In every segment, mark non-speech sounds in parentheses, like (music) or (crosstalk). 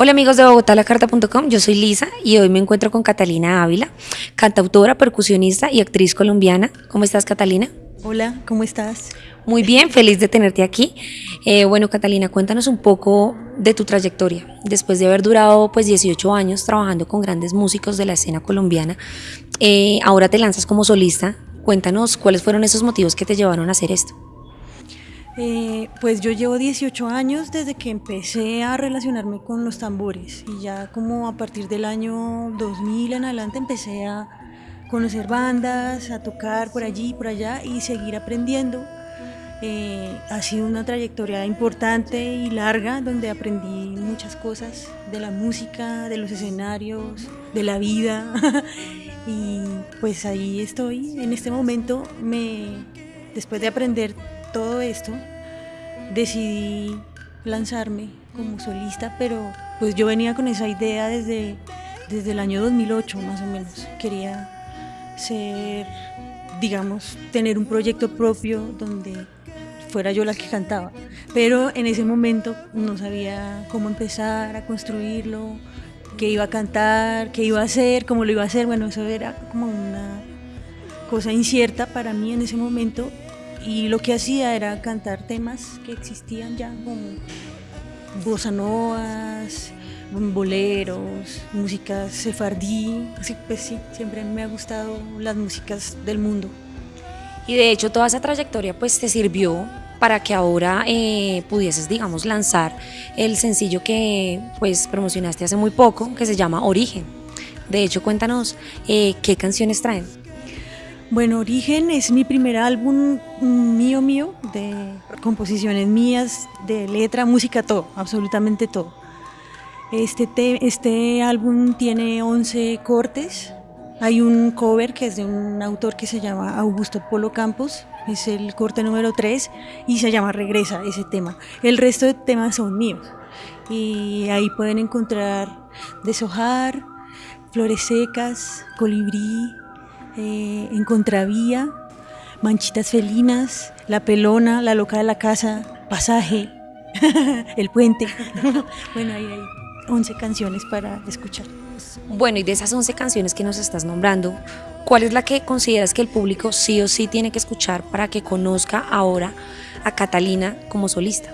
Hola amigos de bogotalacarta.com, yo soy Lisa y hoy me encuentro con Catalina Ávila, cantautora, percusionista y actriz colombiana. ¿Cómo estás Catalina? Hola, ¿cómo estás? Muy bien, feliz de tenerte aquí. Eh, bueno Catalina, cuéntanos un poco de tu trayectoria. Después de haber durado pues 18 años trabajando con grandes músicos de la escena colombiana, eh, ahora te lanzas como solista. Cuéntanos cuáles fueron esos motivos que te llevaron a hacer esto. Eh, pues yo llevo 18 años desde que empecé a relacionarme con los tambores y ya como a partir del año 2000 en adelante empecé a conocer bandas, a tocar por allí y por allá y seguir aprendiendo. Eh, ha sido una trayectoria importante y larga donde aprendí muchas cosas de la música, de los escenarios, de la vida (laughs) y pues ahí estoy. En este momento me, después de aprender todo esto, decidí lanzarme como solista, pero pues yo venía con esa idea desde, desde el año 2008 más o menos. Quería ser, digamos, tener un proyecto propio donde fuera yo la que cantaba. Pero en ese momento no sabía cómo empezar a construirlo, qué iba a cantar, qué iba a hacer, cómo lo iba a hacer. Bueno, eso era como una cosa incierta para mí en ese momento y lo que hacía era cantar temas que existían ya, como bossa novas, boleros, música sefardí, pues sí, siempre me ha gustado las músicas del mundo. Y de hecho toda esa trayectoria pues te sirvió para que ahora eh, pudieses, digamos, lanzar el sencillo que pues promocionaste hace muy poco, que se llama Origen. De hecho, cuéntanos eh, qué canciones traen. Bueno, Origen es mi primer álbum mío, mío, de composiciones mías, de letra, música, todo, absolutamente todo. Este, este álbum tiene 11 cortes. Hay un cover que es de un autor que se llama Augusto Polo Campos, es el corte número 3 y se llama Regresa ese tema. El resto de temas son míos y ahí pueden encontrar Deshojar, Flores Secas, Colibrí, eh, en Contravía, Manchitas Felinas, La Pelona, La Loca de la Casa, Pasaje, (laughs) El Puente. (laughs) bueno, ahí hay 11 canciones para escuchar. Bueno, y de esas 11 canciones que nos estás nombrando, ¿cuál es la que consideras que el público sí o sí tiene que escuchar para que conozca ahora a Catalina como solista?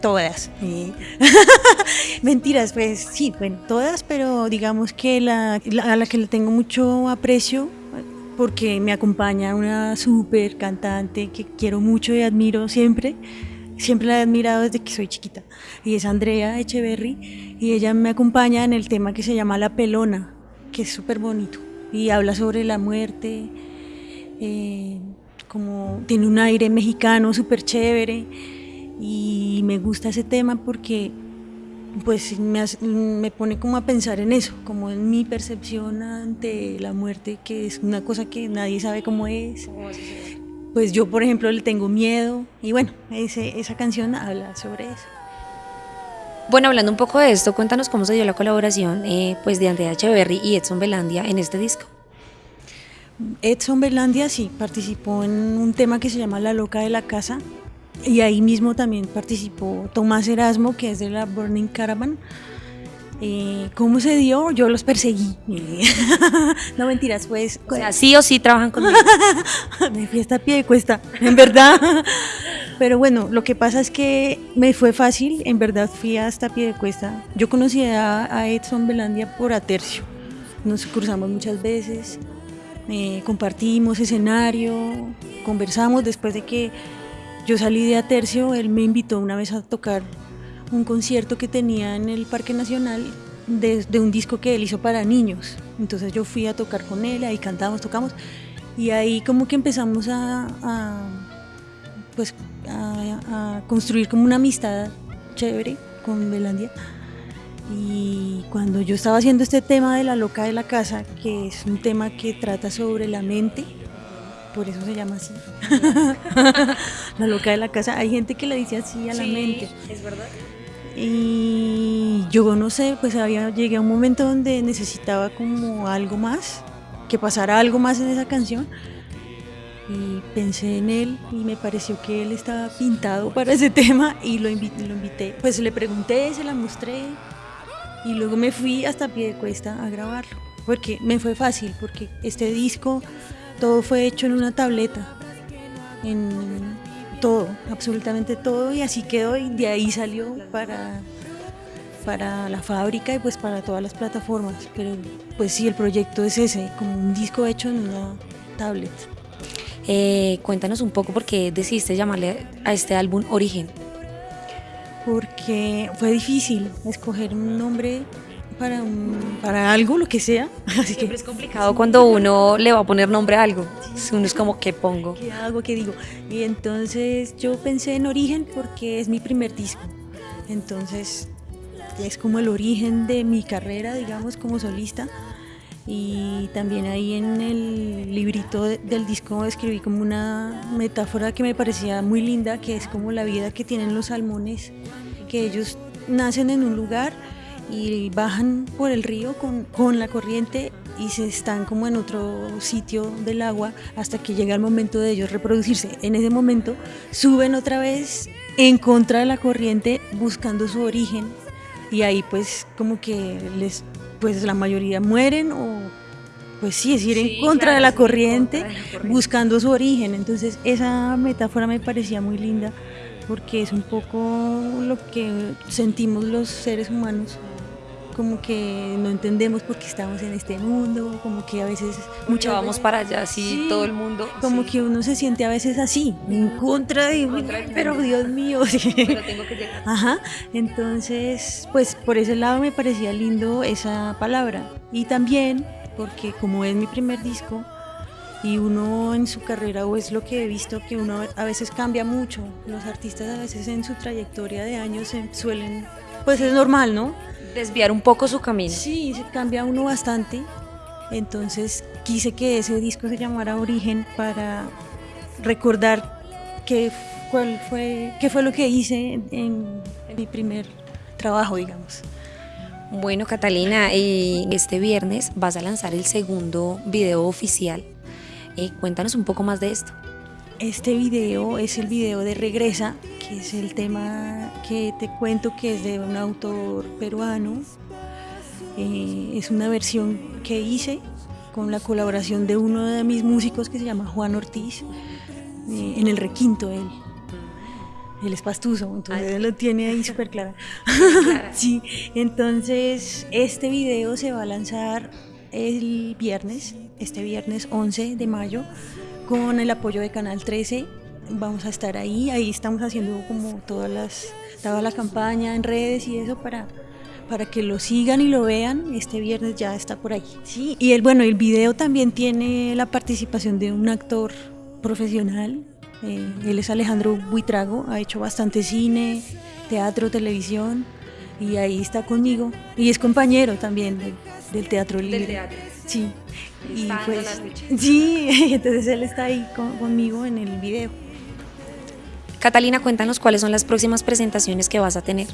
Todas. (laughs) Mentiras, pues sí, bueno, todas, pero digamos que la, a la que le tengo mucho aprecio porque me acompaña una súper cantante que quiero mucho y admiro siempre. Siempre la he admirado desde que soy chiquita. Y es Andrea Echeverry. Y ella me acompaña en el tema que se llama La Pelona, que es súper bonito. Y habla sobre la muerte. Eh, como tiene un aire mexicano súper chévere. Y me gusta ese tema porque pues me, me, pone como a pensar en eso, como en mi percepción ante la muerte, que es una cosa que nadie sabe cómo es. Pues yo, por ejemplo, le tengo miedo y bueno, ese, esa canción habla sobre eso. Bueno, hablando un poco de esto, cuéntanos cómo se dio la colaboración eh, pues de Andrea Echeverry y Edson Belandia en este disco. Edson Belandia sí participó en un tema que se llama La Loca de la Casa, y ahí mismo también participó Tomás Erasmo, que es de la Burning Caravan. Eh, ¿Cómo se dio? Yo los perseguí. (laughs) no mentiras, pues. O sea, sí o sí trabajan conmigo. (laughs) me fui hasta pie de cuesta, en verdad. Pero bueno, lo que pasa es que me fue fácil, en verdad fui hasta pie de cuesta. Yo conocí a, Edson Belandia por Atercio. Nos cruzamos muchas veces, eh, compartimos escenario, conversamos después de que yo salí de Atercio, él me invitó una vez a tocar un concierto que tenía en el Parque Nacional de, un disco que él hizo para niños. Entonces yo fui a tocar con él, ahí cantamos, tocamos, y ahí como que empezamos a, pues, a, construir como una amistad chévere con Belandia. Y cuando yo estaba haciendo este tema de la loca de la casa, que es un tema que trata sobre la mente, por eso se llama así. (laughs) la loca de la casa. Hay gente que le dice así a la mente. Es verdad. Y yo no sé, pues había, llegué a un momento donde necesitaba como algo más, que pasara algo más en esa canción. Y pensé en él y me pareció que él estaba pintado para ese (laughs) tema y lo invité, lo invité. Pues le pregunté, se la mostré y luego me fui hasta pie de cuesta a grabarlo, porque me fue fácil, porque este disco todo fue hecho en una tableta, en todo, absolutamente todo, y así quedó y de ahí salió para, para la fábrica y pues para todas las plataformas, pero pues sí, el proyecto es ese, como un disco hecho en una tablet. Eh, cuéntanos un poco por qué decidiste llamarle a este álbum Origen porque fue difícil escoger un nombre para, para algo, lo que sea. (laughs) Así Siempre que es complicado cuando uno le va a poner nombre a algo. Uno es como, ¿qué pongo? ¿Qué hago? ¿Qué digo? Y entonces yo pensé en Origen porque es mi primer disco. Entonces es como el origen de mi carrera, digamos, como solista y también ahí en el librito del disco escribí como una metáfora que me parecía muy linda, que es como la vida que tienen los salmones, que ellos nacen en un lugar y bajan por el río con, con la corriente y se están como en otro sitio del agua hasta que llega el momento de ellos reproducirse. En ese momento suben otra vez en contra de la corriente buscando su origen y ahí pues como que les pues la mayoría mueren o pues sí, es ir en contra de la corriente, buscando su origen. Entonces esa metáfora me parecía muy linda porque es un poco lo que sentimos los seres humanos como que no entendemos por qué estamos en este mundo, como que a veces mucho vamos para allá, así todo el mundo. Como que uno se siente a veces así, en contra de, pero Dios mío. Pero tengo que llegar. Ajá, entonces, pues por ese lado me parecía lindo esa palabra. Y también porque como es mi primer disco, y uno en su carrera o es lo que he visto que uno a veces cambia mucho los artistas a veces en su trayectoria de años suelen pues es normal no desviar un poco su camino. Sí, se cambia uno bastante. Entonces quise que ese disco se llamara Origen para recordar qué, cuál fue, qué fue lo que hice en, mi primer trabajo, digamos. Bueno, Catalina, este viernes vas a lanzar el segundo video oficial. Eh, cuéntanos un poco más de esto. Este video es el video de Regresa, que es el tema que te cuento que es de un autor peruano. Eh, es una versión que hice con la colaboración de uno de mis músicos que se llama Juan Ortiz, eh, en el requinto él. Él es pastuso, entonces él lo tiene ahí súper claro. (laughs) sí, entonces este video se va a lanzar el viernes, este viernes 11 de mayo, con el apoyo de Canal 13 vamos a estar ahí, ahí estamos haciendo como todas las, toda la campaña en redes y eso para, para que lo sigan y lo vean, este viernes ya está por ahí. Sí, y el, bueno, el video también tiene la participación de un actor profesional, eh, él es Alejandro Buitrago, ha hecho bastante cine, teatro, televisión, y ahí está conmigo, y es compañero también del Teatro Libre. Del teatro. Sí. y pues, sí, (laughs) entonces él está ahí conmigo en el video. Catalina, cuéntanos cuáles son las próximas presentaciones que vas a tener.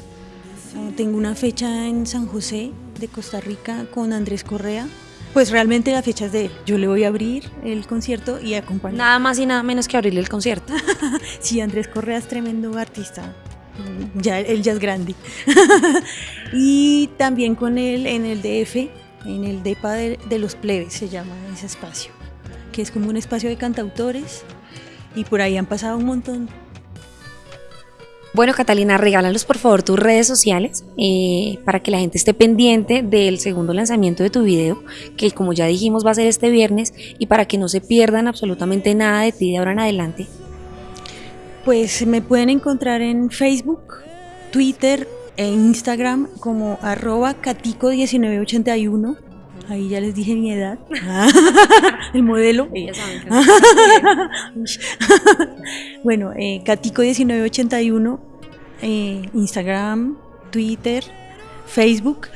Tengo una fecha en San José de Costa Rica con Andrés Correa. Pues realmente la fecha es de él. Yo le voy a abrir el concierto y acompañar. Nada más y nada menos que abrirle el concierto. (laughs) sí, Andrés Correa es tremendo artista. Ya, él ya es grande. (laughs) y también con él en el DF, en el DEPA de, de los plebes se llama ese espacio, que es como un espacio de cantautores y por ahí han pasado un montón bueno, Catalina, regálanos por favor tus redes sociales eh, para que la gente esté pendiente del segundo lanzamiento de tu video, que como ya dijimos va a ser este viernes, y para que no se pierdan absolutamente nada de ti de ahora en adelante. Pues me pueden encontrar en Facebook, Twitter e Instagram como arroba catico1981. Ahí ya les dije mi edad. (laughs) el modelo. (laughs) bueno, eh, Catico1981, eh, Instagram, Twitter, Facebook.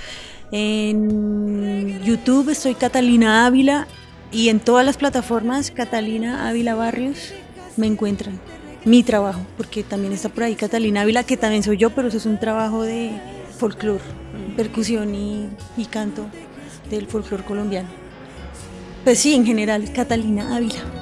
En YouTube estoy Catalina Ávila y en todas las plataformas Catalina Ávila Barrios me encuentran. Mi trabajo, porque también está por ahí Catalina Ávila, que también soy yo, pero eso es un trabajo de folclore, percusión y canto del folclore colombiano. Pues sí, en general, Catalina Ávila.